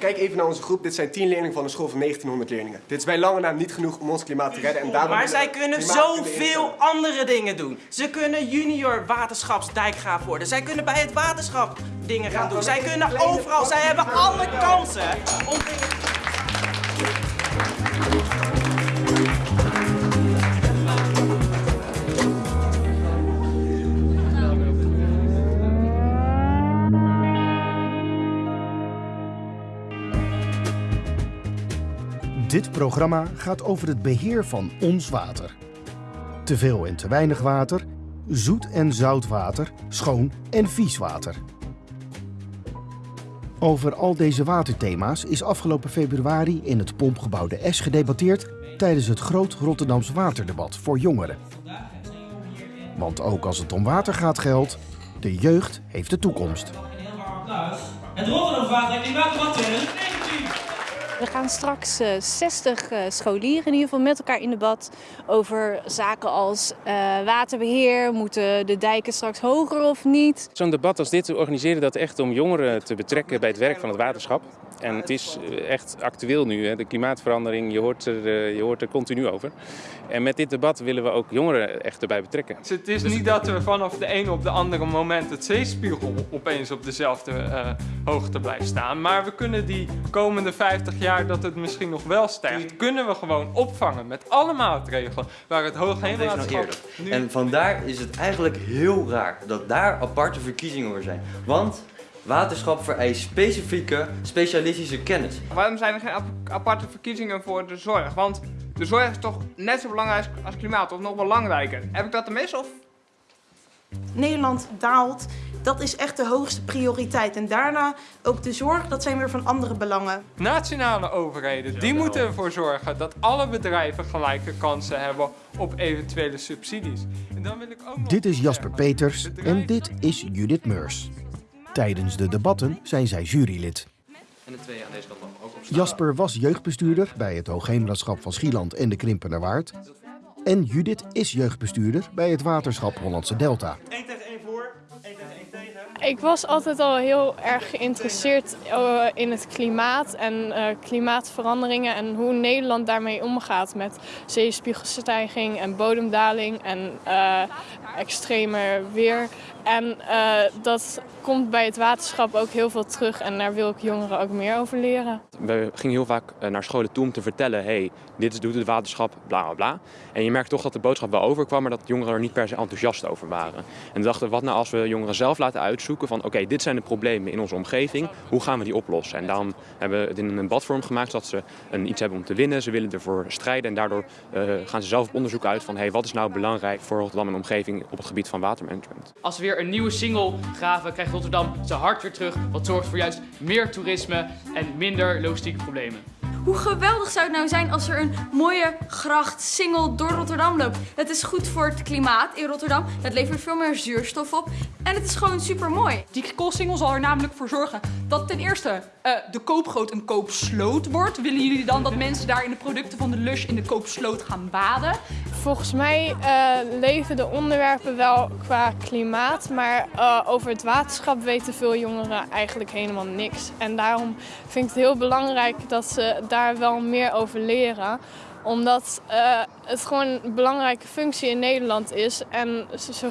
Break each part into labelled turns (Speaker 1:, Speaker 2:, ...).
Speaker 1: Kijk even naar onze groep. Dit zijn 10 leerlingen van een school van 1900 leerlingen. Dit is bij lange na niet genoeg om ons klimaat te redden. En daarom
Speaker 2: Maar zij kunnen zoveel andere dingen doen. Ze kunnen junior waterschapsdijkgraaf worden. Zij kunnen bij het waterschap dingen gaan doen. Zij kunnen overal. Zij hebben alle kansen om
Speaker 3: Dit programma gaat over het beheer van ons water. Te veel en te weinig water, zoet en zout water, schoon en vies water. Over al deze waterthema's is afgelopen februari in het Pompgebouw de S gedebatteerd tijdens het Groot Rotterdams Waterdebat voor jongeren. Want ook als het om water gaat geldt, de jeugd heeft de toekomst.
Speaker 4: Het Rotterdams Water en Klimaatdebat 2019.
Speaker 5: We gaan straks eh, 60 eh, scholieren in ieder geval met elkaar in debat over zaken als eh, waterbeheer. Moeten de dijken straks hoger of niet?
Speaker 6: Zo'n debat als dit, we organiseren dat echt om jongeren te betrekken bij het werk van het waterschap. En het is eh, echt actueel nu, hè. de klimaatverandering, je hoort, er, eh, je hoort er continu over. En met dit debat willen we ook jongeren echt erbij betrekken.
Speaker 7: Dus het is niet dat we vanaf de ene op de andere moment het zeespiegel opeens op dezelfde eh, hoogte blijft staan. Maar we kunnen die komende 50 jaar dat het misschien nog wel stijgt, kunnen we gewoon opvangen met alle maatregelen waar het Hoogheemraadschap nu...
Speaker 8: En vandaar is het eigenlijk heel raar dat daar aparte verkiezingen voor zijn. Want waterschap vereist specifieke, specialistische kennis.
Speaker 9: Waarom zijn er geen ap- aparte verkiezingen voor de zorg? Want de zorg is toch net zo belangrijk als klimaat, of nog belangrijker. Heb ik dat te mis? Of
Speaker 10: Nederland daalt, dat is echt de hoogste prioriteit. En daarna ook de zorg, dat zijn weer van andere belangen.
Speaker 7: Nationale overheden, die moeten ervoor zorgen dat alle bedrijven gelijke kansen hebben op eventuele subsidies. En dan wil ik ook nog
Speaker 3: Dit is Jasper. Peters en dit is Judith Meurs. Tijdens de debatten zijn zij jurylid.
Speaker 8: En de twee aan deze kant ook op
Speaker 3: Jasper was jeugdbestuurder bij het Hoogheemraadschap van Schieland en de Krimpenerwaard. En Judith is jeugdbestuurder bij het waterschap Hollandse Delta.
Speaker 2: 1 tegen 1 voor, 1 tegen 1 tegen.
Speaker 11: Ik was altijd al heel erg geïnteresseerd eh, in het klimaat en eh, klimaatveranderingen en hoe Nederland daarmee omgaat met zeespiegelstijging en bodemdaling en eh extremer weer. En eh, dat komt bij het waterschap ook heel veel terug en daar wil ik jongeren ook meer over leren.
Speaker 6: We gingen heel vaak eh, naar scholen toe om te vertellen, hey, dit is, doet het waterschap, bla bla bla. En je merkt toch dat de boodschap wel overkwam, maar dat jongeren er niet per se enthousiast over waren. En we dachten, wat nou als we jongeren zelf laten uitzoeken van, oké, dit zijn de problemen in onze omgeving, hoe gaan we die oplossen? En daarom hebben we het in een debatvorm gemaakt, zodat ze een, iets hebben om te winnen. Ze willen ervoor strijden en daardoor eh, gaan ze zelf op onderzoek uit van, hey, wat is nou belangrijk voor Rotterdam en omgeving op het gebied van watermanagement.
Speaker 4: Als we weer een nieuwe single graven, krijgt Rotterdam zijn hart weer terug. Wat zorgt voor juist meer toerisme en minder logistieke problemen.
Speaker 12: Hoe geweldig zou het nou zijn als er een mooie gracht single door Rotterdam loopt? Het is goed voor het klimaat in Rotterdam. Het levert veel meer zuurstof op. En het is gewoon super mooi.
Speaker 13: Die koolsingel zal er namelijk voor zorgen dat ten eerste eh, de koopgoot een koopsloot wordt. Willen jullie dan dat mensen daar in de producten van de Lush in de koopsloot gaan baden?
Speaker 11: Volgens mij eh, leven de onderwerpen wel qua klimaat, maar eh, over het waterschap weten veel jongeren eigenlijk helemaal niks. En daarom vind ik het heel belangrijk dat ze daar wel meer over leren omdat eh, het gewoon een belangrijke functie in Nederland is en ze, ze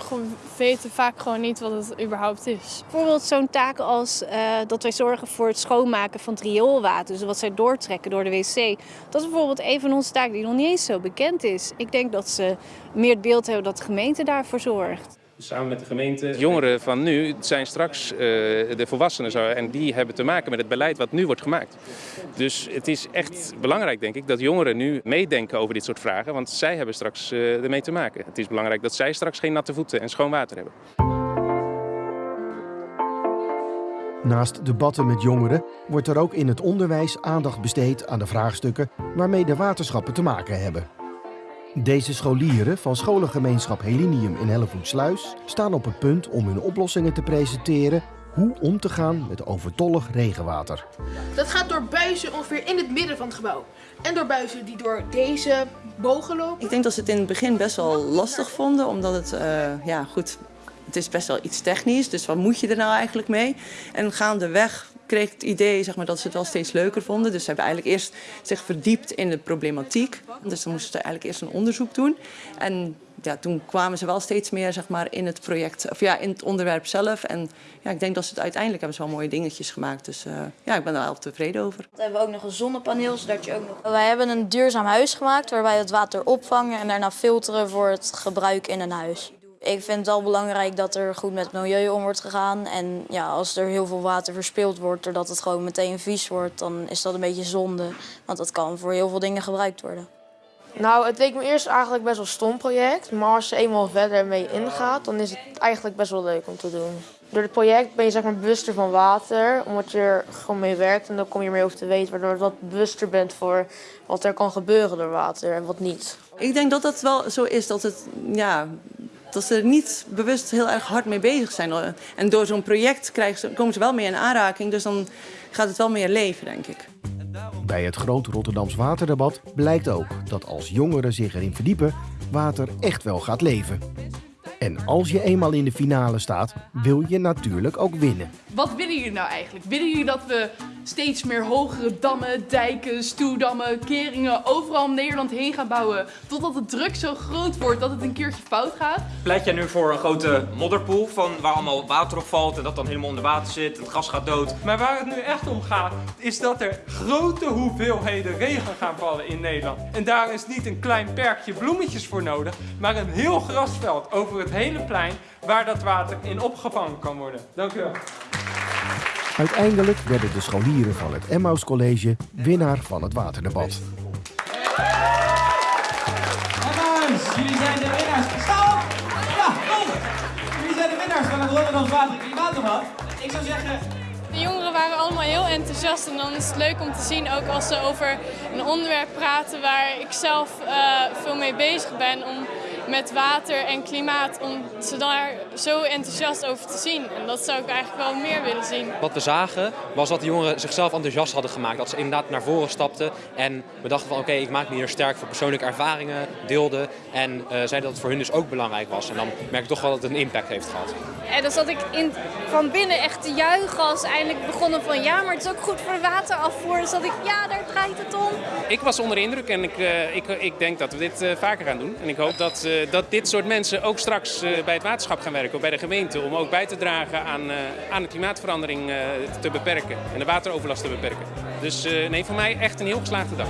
Speaker 11: weten vaak gewoon niet wat het überhaupt is.
Speaker 5: Bijvoorbeeld zo'n taak als eh, dat wij zorgen voor het schoonmaken van het rioolwater, dus wat zij doortrekken door de wc. Dat is bijvoorbeeld een van onze taken die nog niet eens zo bekend is. Ik denk dat ze meer het beeld hebben dat de gemeente daarvoor zorgt.
Speaker 6: Samen met de gemeente. Jongeren van nu zijn straks eh, de volwassenen zo, en die hebben te maken met het beleid wat nu wordt gemaakt. Dus het is echt belangrijk, denk ik, dat jongeren nu meedenken over dit soort vragen, want zij hebben straks eh, ermee te maken. Het is belangrijk dat zij straks geen natte voeten en schoon water hebben.
Speaker 3: Naast debatten met jongeren wordt er ook in het onderwijs aandacht besteed aan de vraagstukken waarmee de waterschappen te maken hebben. Deze scholieren van scholengemeenschap Helinium in Hellevoetsluis staan op het punt om hun oplossingen te presenteren hoe om te gaan met overtollig regenwater.
Speaker 14: Dat gaat door buizen ongeveer in het midden van het gebouw. En door buizen die door deze bogen lopen.
Speaker 15: Ik denk dat ze het in het begin best wel lastig vonden, omdat het, eh, ja goed, het is best wel iets technisch. Dus wat moet je er nou eigenlijk mee? En gaandeweg kreeg het idee zeg maar, dat ze het wel steeds leuker vonden. Dus ze hebben eigenlijk eerst zich verdiept in de problematiek. Dus dan moesten ze eigenlijk eerst een onderzoek doen. En ja, toen kwamen ze wel steeds meer zeg maar, in het project, of ja, in het onderwerp zelf. En ja, ik denk dat ze het uiteindelijk hebben ze wel mooie dingetjes gemaakt. Dus uh, ja, ik ben er wel tevreden over.
Speaker 16: We hebben ook nog een zonnepaneel, zodat je ook nog... Wij hebben een duurzaam huis gemaakt waarbij het water opvangen en daarna filteren voor het gebruik in een huis. Ik vind het wel belangrijk dat er goed met het milieu om wordt gegaan. En ja, als er heel veel water verspild wordt doordat het gewoon meteen vies wordt, dan is dat een beetje zonde. Want dat kan voor heel veel dingen gebruikt worden.
Speaker 17: Nou, het leek me eerst eigenlijk best wel een stom project. Maar als je eenmaal verder mee ingaat, dan is het eigenlijk best wel leuk om te doen. Door het project ben je zeg maar bewuster van water, omdat je er gewoon mee werkt. En dan kom je meer over te weten, waardoor je wat bewuster bent voor wat er kan gebeuren door water en wat niet.
Speaker 15: Ik denk dat dat wel zo is, dat, het, ja, dat ze er niet bewust heel erg hard mee bezig zijn. En door zo'n project krijgen ze, komen ze wel mee in aanraking, dus dan gaat het wel meer leven, denk ik.
Speaker 3: Bij het grote Rotterdams waterdebat blijkt ook dat als jongeren zich erin verdiepen, water echt wel gaat leven. En als je eenmaal in de finale staat, wil je natuurlijk ook winnen.
Speaker 13: Wat willen jullie nou eigenlijk? Willen jullie dat we steeds meer hogere dammen, dijken, stuwdammen, keringen overal om Nederland heen gaan bouwen. Totdat de druk zo groot wordt dat het een keertje fout gaat.
Speaker 2: Pleit jij nu voor een grote modderpoel van waar allemaal water op valt en dat dan helemaal onder water zit, het gas gaat dood.
Speaker 7: Maar waar het nu echt om gaat, is dat er grote hoeveelheden regen gaan vallen in Nederland. En daar is niet een klein perkje bloemetjes voor nodig, maar een heel grasveld over het hele plein waar dat water in opgevangen kan worden. Dank u wel.
Speaker 3: Uiteindelijk werden de scholieren van het Emmaus College winnaar van het waterdebat.
Speaker 18: Emmaus, jullie zijn de winnaars. Sta op! Ja, kom! Jullie zijn de winnaars van het Rotterdams Water- en Klimaatdebat. Ik zou zeggen,
Speaker 11: de jongeren waren allemaal heel enthousiast en dan is het leuk om te zien ook als ze over een onderwerp praten waar ik zelf uh, veel mee bezig ben om met water en klimaat, om ze daar zo enthousiast over te zien. En dat zou ik eigenlijk wel meer willen zien.
Speaker 6: Wat we zagen was dat de jongeren zichzelf enthousiast hadden gemaakt. Dat ze inderdaad naar voren stapten en we dachten van oké, ik maak me hier sterk voor persoonlijke ervaringen, deelden. En uh, zeiden dat het voor hun dus ook belangrijk was. En dan merk ik toch wel dat het een impact heeft gehad.
Speaker 5: En dan zat ik in, van binnen echt te juichen als eindelijk begonnen van ja, maar het is ook goed voor de waterafvoer. Dus dat ik ja, daar draait het om.
Speaker 19: Ik was onder de indruk en ik, uh, ik, ik denk dat we dit uh, vaker gaan doen. En ik hoop dat, uh, dat dit soort mensen ook straks bij het waterschap gaan werken, of bij de gemeente, om ook bij te dragen aan, aan de klimaatverandering te beperken en de wateroverlast te beperken. Dus nee, voor mij echt een heel geslaagde dag.